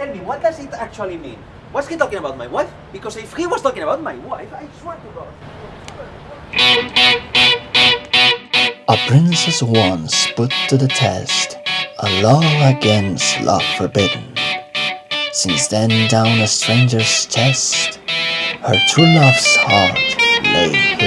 Tell me, what does it actually mean? Was he talking about my wife? Because if he was talking about my wife, I swear to God. A princess once put to the test a law against love forbidden. Since then, down a stranger's chest, her true love's heart lay.